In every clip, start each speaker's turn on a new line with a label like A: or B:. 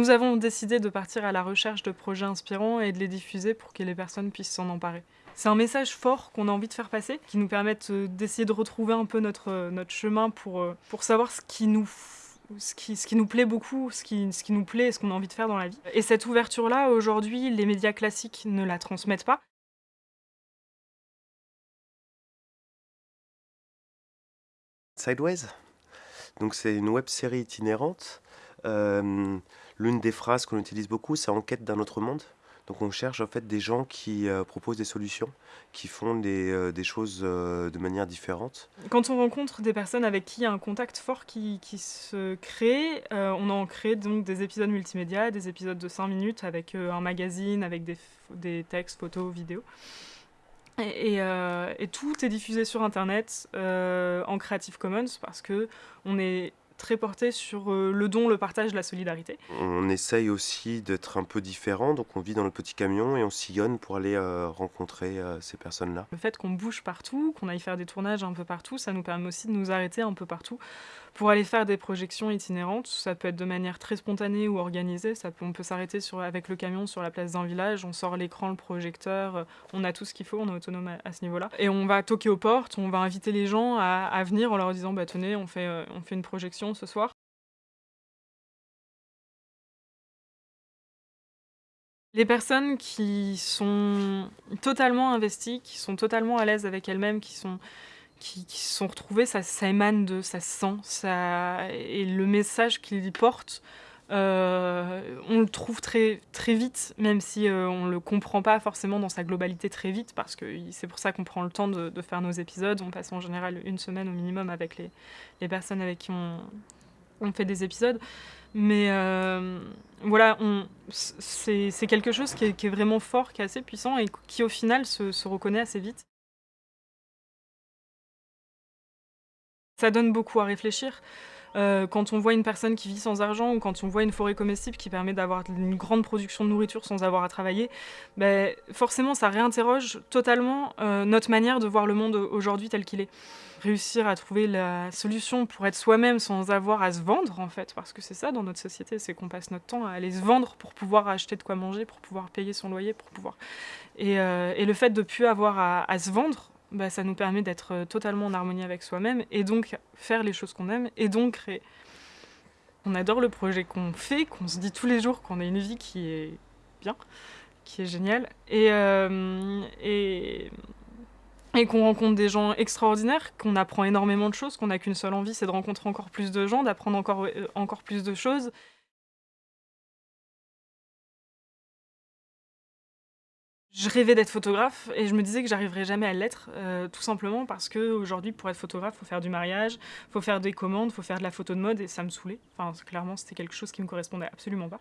A: Nous avons décidé de partir à la recherche de projets inspirants et de les diffuser pour que les personnes puissent s'en emparer. C'est un message fort qu'on a envie de faire passer, qui nous permette euh, d'essayer de retrouver un peu notre, euh, notre chemin pour, euh, pour savoir ce qui nous ce qui, ce qui nous plaît beaucoup, ce qui, ce qui nous plaît et ce qu'on a envie de faire dans la vie. Et cette ouverture-là, aujourd'hui, les médias classiques ne la transmettent pas.
B: Sideways. Donc c'est une web série itinérante. L'une des phrases qu'on utilise beaucoup, c'est en quête d'un autre monde. Donc on cherche en fait des gens qui euh, proposent des solutions, qui font des, euh, des choses euh, de manière différente.
A: Quand on rencontre des personnes avec qui il y a un contact fort qui, qui se crée, on en crée donc des épisodes multimédia, des épisodes de 5 minutes avec un magazine, avec des, des textes, photos, vidéos. Et, et, tout est diffusé sur internet en Creative Commons parce que on est très porté sur euh, le don, le partage, la solidarité.
B: On essaye aussi d'être un peu différent, donc on vit dans le petit camion et on sillonne pour aller euh, rencontrer euh, ces personnes-là.
A: Le fait qu'on bouge partout, qu'on aille faire des tournages un peu partout, ça nous permet aussi de nous arrêter un peu partout pour aller faire des projections itinérantes. Ça peut être de manière très spontanée ou organisée. Ça peut, on peut s'arrêter avec le camion sur la place d'un village, on sort l'écran, le projecteur, on a tout ce qu'il faut, on est autonome à, à ce niveau-là. Et on va toquer aux portes, on va inviter les gens à, à venir en leur disant bah, tenez, on fait, on fait une projection ce soir? Les personnes qui sont totalement investies, qui sont totalement à l'aise avec elles-mêmes, qui sont qui, sont retrouvées, ça, émane de, ça se sent, et le message qu'ils portent, euh, on le trouve très, très vite, même si euh, on le comprend pas forcément dans sa globalité très vite, parce que c'est pour ça qu'on prend le temps de, faire nos épisodes. On passe en général une semaine au minimum avec les, personnes avec qui on, fait des épisodes. Mais euh, voilà, c'est quelque chose qui est, vraiment fort, qui est assez puissant et qui au final se reconnaît assez vite. Ça donne beaucoup à réfléchir. Euh, quand on voit une personne qui vit sans argent ou quand on voit une forêt comestible qui permet d'avoir une grande production de nourriture sans avoir à travailler, ben, forcément ça réinterroge totalement euh, notre manière de voir le monde aujourd'hui tel qu'il est. Réussir à trouver la solution pour être soi-même sans avoir à se vendre en fait, parce que c'est ça dans notre société, c'est qu'on passe notre temps à aller se vendre pour pouvoir acheter de quoi manger, pour pouvoir payer son loyer, pour pouvoir... Et, euh, le fait de plus avoir à se vendre, bah, ça nous permet d'être euh, totalement en harmonie avec soi-même et donc faire les choses qu'on aime et donc. On adore le projet qu'on fait, qu'on se dit tous les jours qu'on a une vie qui est bien, qui est géniale et, euh, et, et qu'on rencontre des gens extraordinaires, qu'on apprend énormément de choses, qu'on n'a qu'une seule envie, c'est de rencontrer encore plus de gens, d'apprendre encore, euh, encore plus de choses. Je rêvais d'être photographe et je me disais que j'arriverais jamais à l'être, euh, tout simplement parce que aujourd'hui, pour être photographe, faut faire du mariage, faut faire des commandes, faut faire de la photo de mode et ça me saoulait. Enfin, clairement, c'était quelque chose qui me correspondait absolument pas.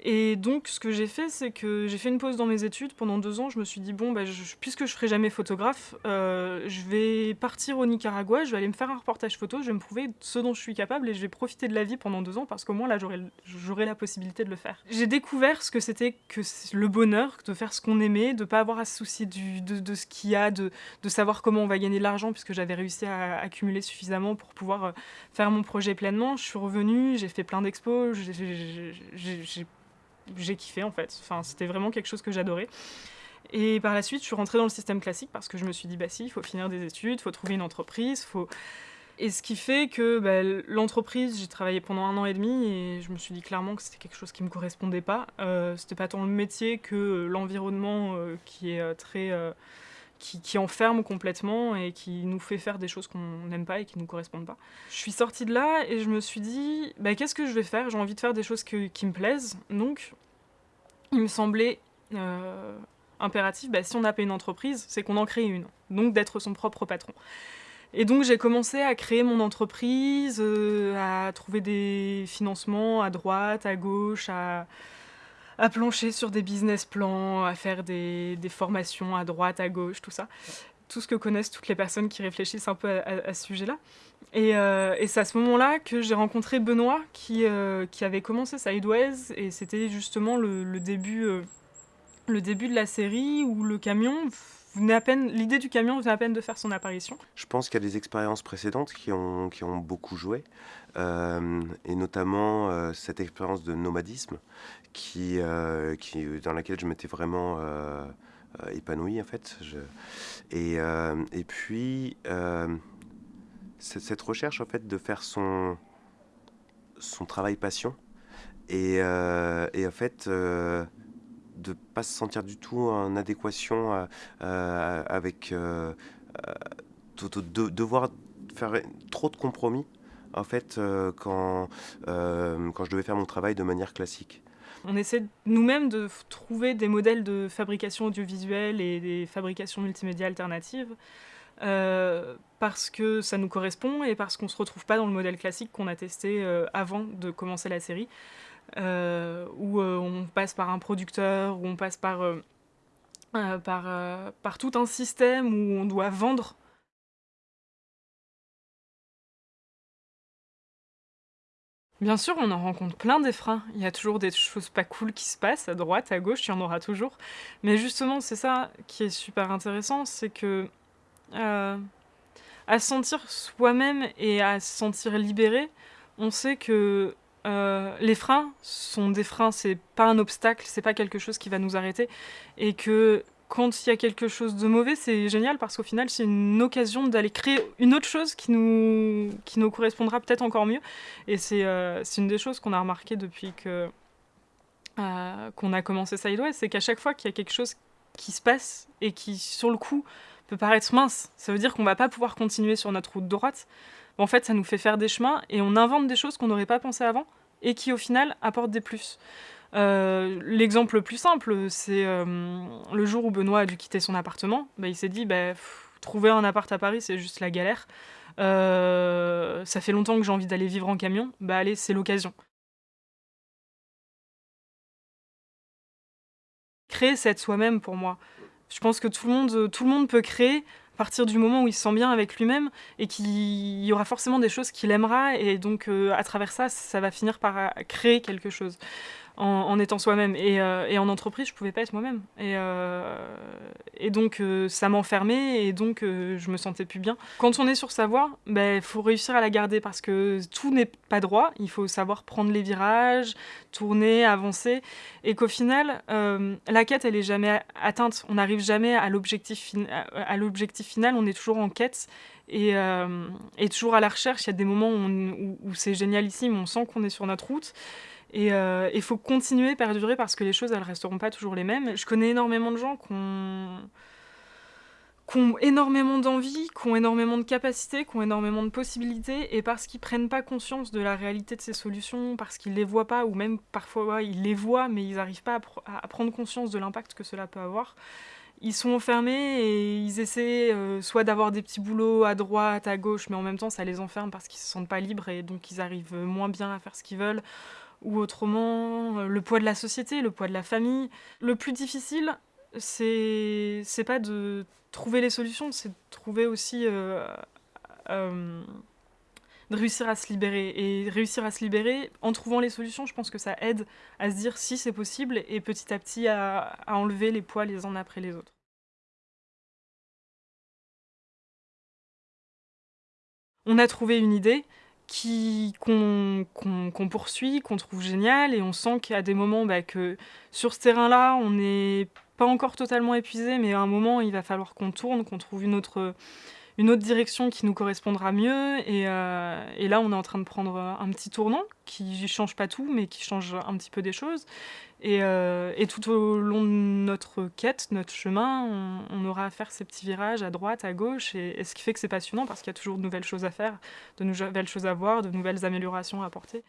A: Et donc, ce que j'ai fait, c'est que j'ai fait une pause dans mes études pendant deux ans. Je me suis dit bon, bah, je- puisque je ferai jamais photographe, euh, je vais partir au Nicaragua, je vais aller me faire un reportage photo, je vais me prouver ce dont je suis capable et je vais profiter de la vie pendant deux ans parce qu'au moins là, j'aurai la possibilité de le faire. J'ai découvert ce que c'était que le bonheur, de faire ce qu'on aimait, de pas avoir à se soucier de, ce qu'il y a, de, savoir comment on va gagner de l'argent puisque j'avais réussi à accumuler suffisamment pour pouvoir euh, faire mon projet pleinement. Je suis revenue, j'ai fait plein d'expos, j'ai- kiffé en fait. Enfin, c'était vraiment quelque chose que j'adorais. Et par la suite, je suis rentrée dans le système classique parce que je me suis dit, bah si, il faut finir des études, il faut trouver une entreprise, faut... Et ce qui fait que bah, l'entreprise, j'ai travaillé pendant un an et demi et je me suis dit clairement que c'était quelque chose qui me correspondait pas. Euh, c'était pas tant le métier que l'environnement euh, qui est euh, très... euh, qui, enferme complètement et qui nous fait faire des choses qu'on n'aime pas et qui nous correspondent pas. Je suis sortie de là et je me suis dit, bah, qu'est-ce que je vais faire? J'ai envie de faire des choses qui me plaisent. Donc, il me semblait euh, impératif, bah, si on n'a pas une entreprise, c'est qu'on en crée une. Donc, d'être son propre patron. Et donc, j'ai commencé à créer mon entreprise, euh, à trouver des financements à droite, à gauche, à à plancher sur des business plans, à faire des, des formations à droite, à gauche, tout ça. Tout ce que connaissent toutes les personnes qui réfléchissent un peu à, ce sujet-là. Et, euh, et c'est à ce moment-là que j'ai rencontré Benoît, qui, euh, qui avait commencé Sideways, et c'était justement le, début, euh, le début de la série où le camion l'idée du camion venait à peine de faire son apparition.
B: Je pense qu'il y a des expériences précédentes qui ont, beaucoup joué, euh, et notamment euh, cette expérience de nomadisme euh, dans laquelle je m'étais vraiment épanoui en fait. Et, puis cette recherche en fait de faire son, travail passion et en fait de pas se sentir du tout en adéquation euh, euh, avec euh, de, devoir faire trop de compromis en fait quand, quand je devais faire mon travail de manière classique.
A: On essaie nous-mêmes de trouver des modèles de fabrication audiovisuelle et des fabrications multimédia alternatives parce que ça nous correspond et parce qu'on ne se retrouve pas dans le modèle classique qu'on a testé avant de commencer la série. Euh, où euh, on passe par un producteur, où on passe par, euh, par, par tout un système où on doit vendre Bien sûr, on en rencontre plein des freins. Il y a toujours des choses pas cool qui se passent, à droite, à gauche, il y en aura toujours. Mais justement, c'est ça qui est super intéressant, c'est que à se sentir soi-même et à se sentir libéré, on sait que euh, les freins sont des freins, c'est pas un obstacle, c'est pas quelque chose qui va nous arrêter. Et que quand il y a quelque chose de mauvais, c'est génial parce qu'au final, c'est une occasion d'aller créer une autre chose qui nous, qui nous correspondra peut-être encore mieux. Et c'est euh, une des choses qu'on a remarqué depuis que euh, qu'on a commencé Sideways, c'est qu'à chaque fois qu'il y a quelque chose qui se passe et qui, sur le coup, peut paraître mince, ça veut dire qu'on va pas pouvoir continuer sur notre route droite en fait, ça nous fait faire des chemins et on invente des choses qu'on n'aurait pas pensé avant et qui, au final, apportent des plus. Euh, l'exemple le plus simple, c'est euh, le jour où Benoît a dû quitter son appartement. Bah, il s'est dit, bah, trouver un appart à Paris, c'est juste la galère. Euh, ça fait longtemps que j'ai envie d'aller vivre en camion. Bah allez, c'est l'occasion. Créer, c'est être soi-même pour moi. Je pense que tout le monde, tout le monde peut créer partir du moment où il se sent bien avec lui-même et qu'il y aura forcément des choses qu'il aimera et donc euh, à travers ça, ça va finir par euh, créer quelque chose en, étant soi-même. Euh, et, en entreprise, je pouvais pas être moi-même. Et, euh, donc, euh, ça m'enfermait et donc je me sentais plus bien. Quand on est sur sa voie, il ben, faut réussir à la garder parce que tout n'est pas droit. Il faut savoir prendre les virages, tourner, avancer. Et qu'au final, la quête, elle est jamais atteinte. On n'arrive jamais à l'objectif final. On est toujours en quête. Et, toujours à la recherche. Il y a des moments où, où c'est génialissime, on sent qu'on est sur notre route. Et il euh, faut continuer, perdurer, parce que les choses, elles resteront pas toujours les mêmes. Je connais énormément de gens qui ont, énormément d'envie, qui ont énormément de capacités, qui ont énormément de possibilités, et parce qu'ils prennent pas conscience de la réalité de ces solutions, parce qu'ils les voient pas, ou même parfois ils les voient, mais ils n'arrivent pas à, prendre conscience de l'impact que cela peut avoir, ils sont enfermés et ils essaient euh, soit d'avoir des petits boulots à droite, à gauche, mais en même temps ça les enferme parce qu'ils se sentent pas libres et donc ils arrivent moins bien à faire ce qu'ils veulent ou autrement euh, le poids de la société, le poids de la famille. Le plus difficile, c'est pas de trouver les solutions, c'est de trouver aussi euh, euh, de réussir à se libérer. Et réussir à se libérer, en trouvant les solutions, je pense que ça aide à se dire si c'est possible et petit à petit à, à enlever les poids les uns après les autres. On a trouvé une idée, qu'on poursuit, qu'on trouve génial, et on sent a des moments bah, sur ce terrain-là, on n'est pas encore totalement épuisé, mais à un moment, il va falloir qu'on tourne, qu'on trouve une autre, une autre direction qui nous correspondra mieux. Et, euh, là, on est en train de prendre un petit tournant qui change pas tout, mais qui change un petit peu des choses. Et, euh, tout au long de notre quête, notre chemin, on, aura à faire ces petits virages à droite, à gauche, et ce qui fait que c'est passionnant parce qu'il y a toujours de nouvelles choses à faire, de nouvelles choses à voir, de nouvelles améliorations à apporter.